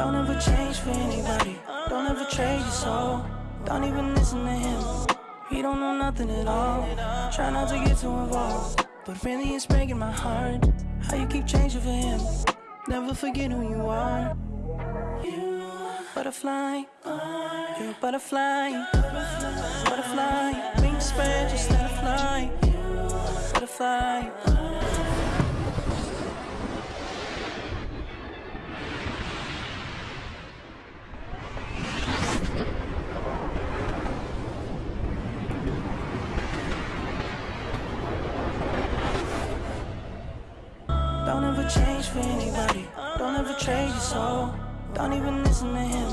Don't ever change for anybody. Don't ever trade your soul. Don't even listen to him. He don't know nothing at all. Try not to get too involved. But really, it's breaking my heart. How you keep changing for him. Never forget who you are. You butterfly. You're a butterfly. Butterfly. Wings spread, just let it fly. Butterfly. Ever your soul. Don't even listen to him.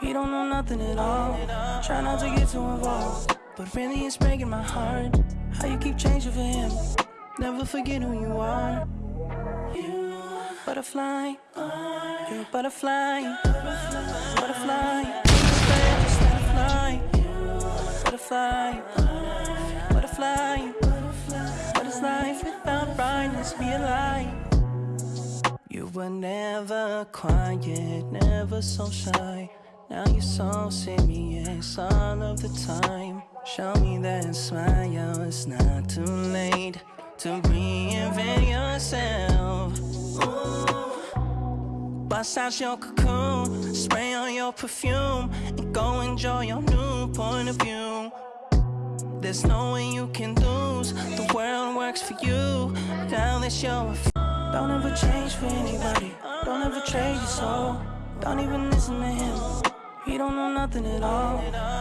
He don't know nothing at all. Try not to get too involved. But really, it's breaking my heart. How you keep changing for him. Never forget who you are. You butterfly. You're a butterfly. Butterfly. Just let it fly. Butterfly. Butterfly. What is life without brightness? Be a light. You were never quiet, never so shy. Now you're so serious all of the time. Show me that smile, it's not too late to reinvent yourself. Ooh. Bust out your cocoon, spray on your perfume, and go enjoy your new point of view. There's no way you can lose. The world works for you. Now that you're a don't ever change for anybody. Don't ever trade your soul. Don't even listen to him. He don't know nothing at all.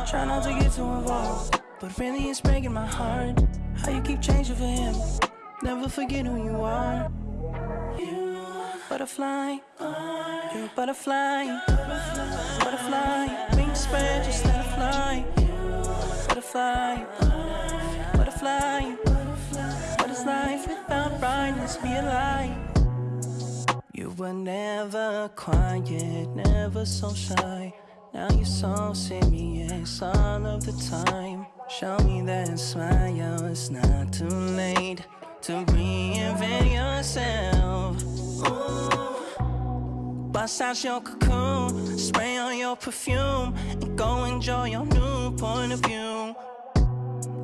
Try not to get too involved. But really, it's breaking my heart. How you keep changing for him. Never forget who you are. You butterfly. You're a butterfly. Butterfly. Wings spread, just were never quiet, never so shy. Now you're so serious all of the time. Show me that smile, it's not too late to reinvent yourself. Bust out your cocoon, spray on your perfume, and go enjoy your new point of view.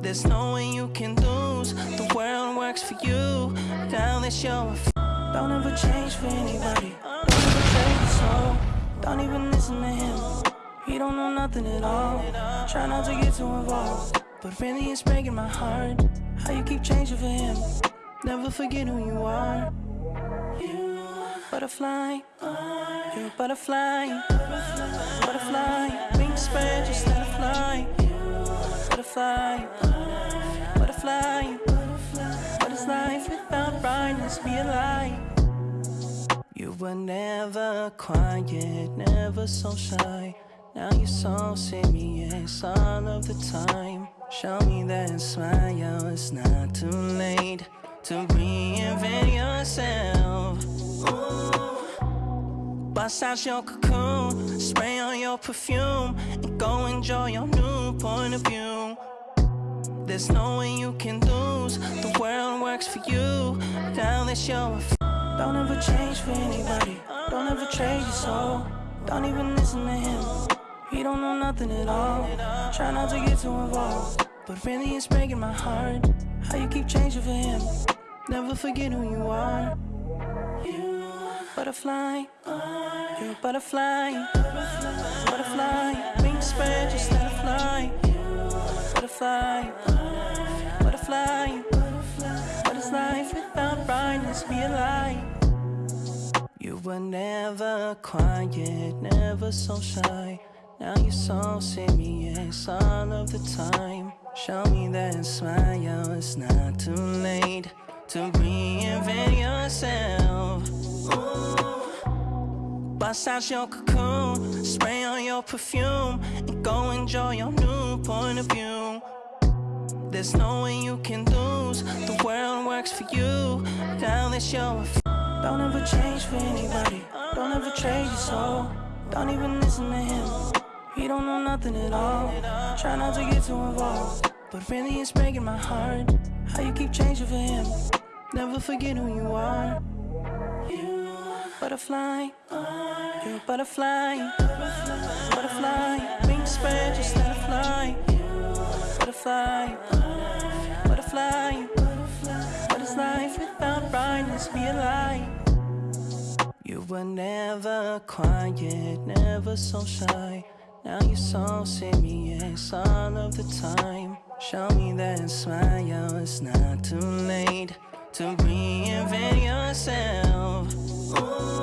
There's no way you can lose. The world works for you. Now that you're a don't ever change for anybody. Don't ever trade your soul. Don't even listen to him. He don't know nothing at all. Try not to get too involved. But really, it's breaking my heart. How you keep changing for him. Never forget who you are. You butterfly. You're a butterfly. Butterfly. Wings spread, just let it fly. Butterfly. Butterfly. What is life without brightness? Be a light. You were never quiet, never so shy. Now you're so serious all of the time. Show me that smile, it's not too late to reinvent yourself. Ooh. Bust out your cocoon, spray on your perfume, and go enjoy your new point of view. There's no way you can lose. The world works for you. Now that you're a don't ever change for anybody. Don't ever trade your soul. Don't even listen to him. He don't know nothing at all. Try not to get too involved. But really, it's breaking my heart. How you keep changing for him. Never forget who you are. Butterfly. You're a butterfly. Butterfly. Wings spread, just let it fly. Butterfly. Butterfly. What is life without brightness? Be a light. You were never quiet, never so shy. Now you're so serious all of the time. Show me that smile, it's not too late to reinvent yourself. Ooh. Bust out your cocoon, spray on your perfume, and go enjoy your new point of view. There's no way you can lose. The world works for you. Now that you're a don't ever change for anybody. Don't ever trade your soul. Don't even listen to him. He don't know nothing at all. Try not to get too involved. But really, it's breaking my heart. How you keep changing for him. Never forget who you are. You butterfly. You're a butterfly, butterfly. Spread, just let it fly. Butterfly, butterfly. What is life without brightness? Be a light. You were never quiet, never so shy. Now you're so serious all of the time. Show me that smile, it's not too late to reinvent yourself. Ooh.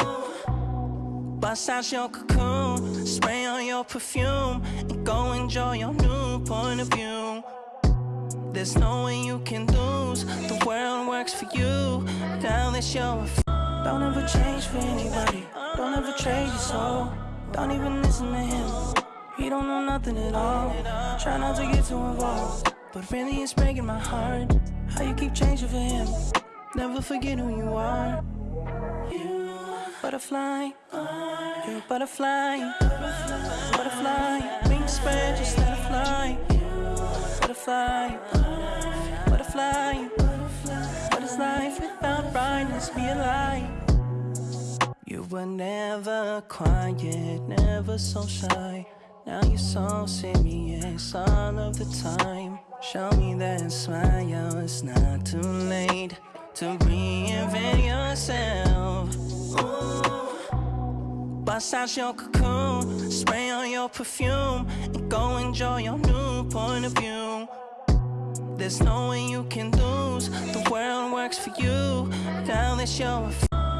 Bust out your cocoon, spray on your perfume, and go enjoy your new point of view. There's no way you can lose, the world works for you. Now that you're don't ever change for anybody, don't ever trade your soul. Don't even listen to him. He don't know nothing at all. Try not to get too involved. But really, it's breaking my heart. How you keep changing for him. Never forget who you are. Butterfly. You're a butterfly. Butterfly. Wings spread, just let it fly. Butterfly. Butterfly. What is life without brightness? Be a light. You were never quiet, never so shy. Now you're so serious all of the time. Show me that smile, it's not too late to reinvent yourself. Bust out your cocoon, spray on your perfume, and go enjoy your new point of view. There's no way you can lose, the world works for you. Now that you're a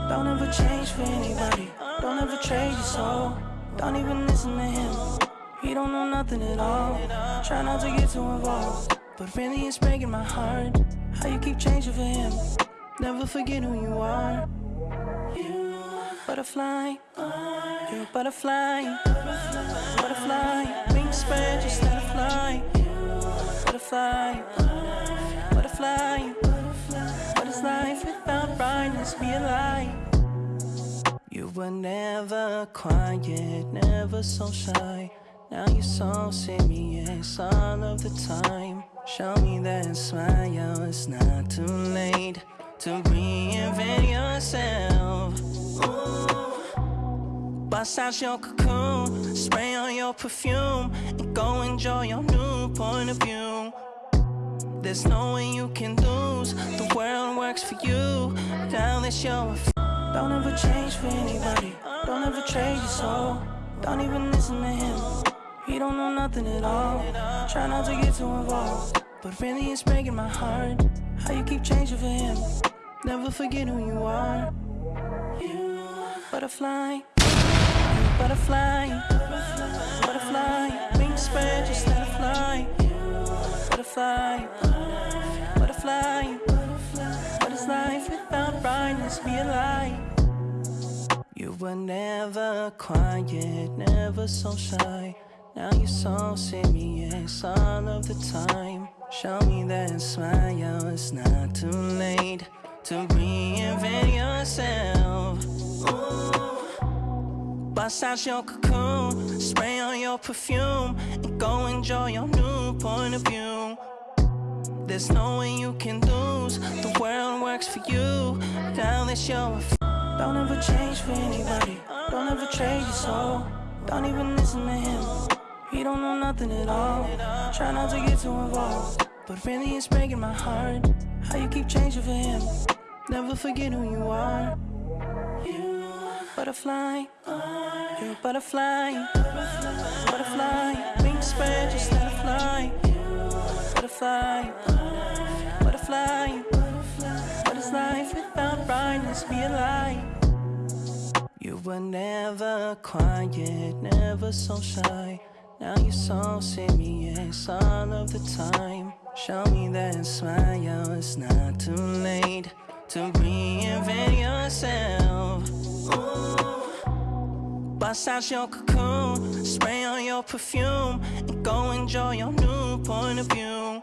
don't ever change for anybody, don't ever trade your soul, don't even listen to him. He don't know nothing at all. Try not to get too involved. But really, it's breaking my heart. How you keep changing for him. Never forget who you are. Butterfly. You're a butterfly. Butterfly. Wings spread, just let it fly. Butterfly. Butterfly. What is life without brightness? Be a light. You were never quiet, never so shy. Now you're so serious all of the time. Show me that smile, it's not too late Ooh. Bust out your cocoon, spray on your perfume, and go enjoy your new point of view. There's no way you can lose, the world works for you. Now that you're don't ever change for anybody, don't ever trade your soul, don't even listen to him. He don't know nothing at all. Try not to get too involved. But really, it's breaking my heart. How you keep changing for him. Never forget who you are. You butterfly. Butterfly. Butterfly. Wings spread, just let it fly. Butterfly. Butterfly. What is life without brightness? Be a light. You were never quiet, never so shy. Now you're so serious all of the time. Show me that smile, it's not too late to reinvent yourself. Bust out your cocoon, spray on your perfume, and go enjoy your new point of view. There's no way you can lose, the world works for you. Now that you're a don't ever change for anybody, don't ever trade your soul, don't even listen to him. He don't know nothing at all. Try not to get too involved. But really, it's breaking my heart. How you keep changing for him. Never forget who you are. Butterfly. You're a butterfly. Butterfly. Wings spread, just let it fly. Butterfly. Butterfly. What is life without brightness? Be a light. You were never quiet, never so shy. Now you're so serious all of the time. Show me that smile, it's not too late to reinvent yourself. Ooh. Bust out your cocoon, spray on your perfume, and go enjoy your new point of view.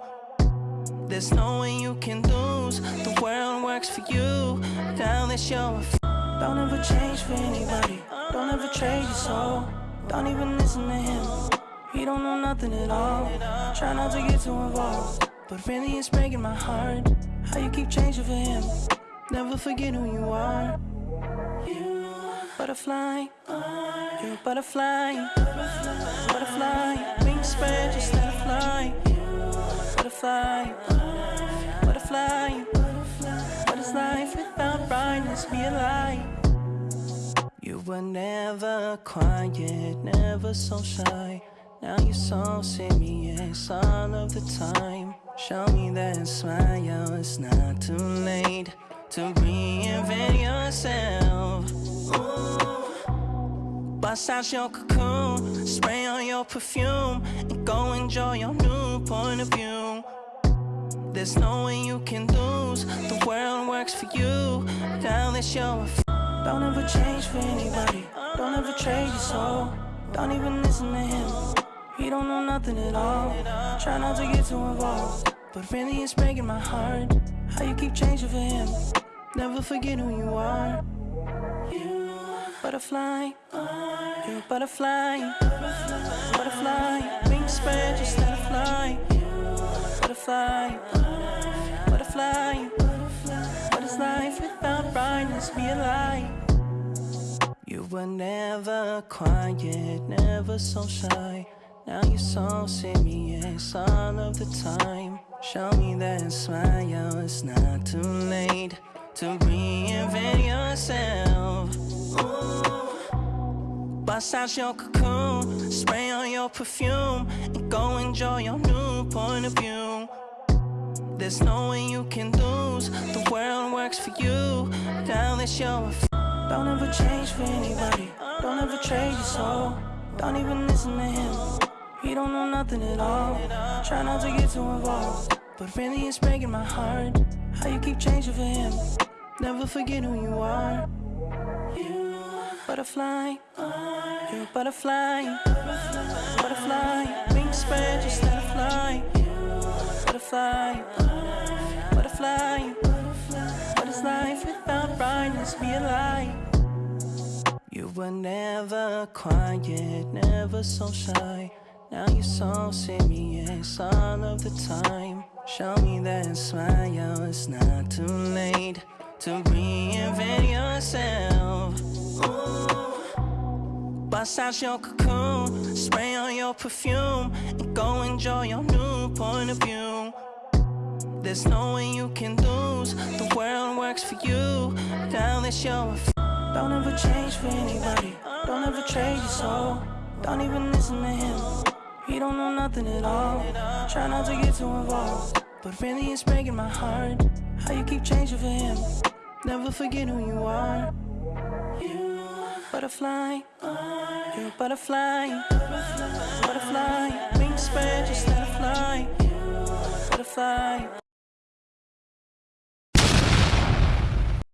There's no way you can lose, the world works for you. Now that you're a don't ever change for anybody, don't ever trade your soul, don't even listen to him. He don't know nothing at all. Try not to get too involved. But really, it's breaking my heart. How you keep changing for him. Never forget who you are. Butterfly, you're a butterfly. Butterfly, wings spread, just let it fly. Butterfly, butterfly. What is life without brightness? Be a light. You were never quiet, never so shy. Now you're so serious all of the time. Show me that smile, it's not too late to reinvent yourself. Bust out your cocoon, spray on your perfume, and go enjoy your new point of view. There's no way you can lose, the world works for you. Now that you're don't ever change for anybody, don't ever trade your soul, don't even listen to him. He don't know nothing at all. Try not to get too involved. But really it's breaking my heart. How you keep changing for him. Never forget who you are. Butterfly. You're a butterfly. Butterfly. Wings spread, just let it fly. Butterfly. Butterfly. What is life without brightness? Be a light. You were never quiet, never so shy. Now you're so serious all of the time. Show me that smile, it's not too late to reinvent yourself. Bust out your cocoon, spray on your perfume, and go enjoy your new point of view. There's no way you can lose, the world works for you. Now that you're a don't ever change for anybody, don't ever trade your soul, don't even listen to him. He don't know nothing at all. Try not to get too involved. But really it's breaking my heart. How you keep changing for him. Never forget who you are. You butterfly. You're a butterfly. Butterfly. Wings spread, just let it fly. Butterfly. Butterfly. What is life without brightness? Be a light. You were never quiet, never so shy. Now you're so serious all of the time. Show me that smile, it's not too late to reinvent yourself. Ooh. Bust out your cocoon, spray on your perfume, and go enjoy your new point of view. There's no way you can lose, the world works for you. Now that you're a don't ever change for anybody, don't ever trade your soul, don't even listen to him. He don't know nothing at all. Try not to get too involved. But really it's breaking my heart. How you keep changing for him. Never forget who you are. You butterfly. You're a butterfly. Butterfly. Wings spread, just let it fly. Butterfly.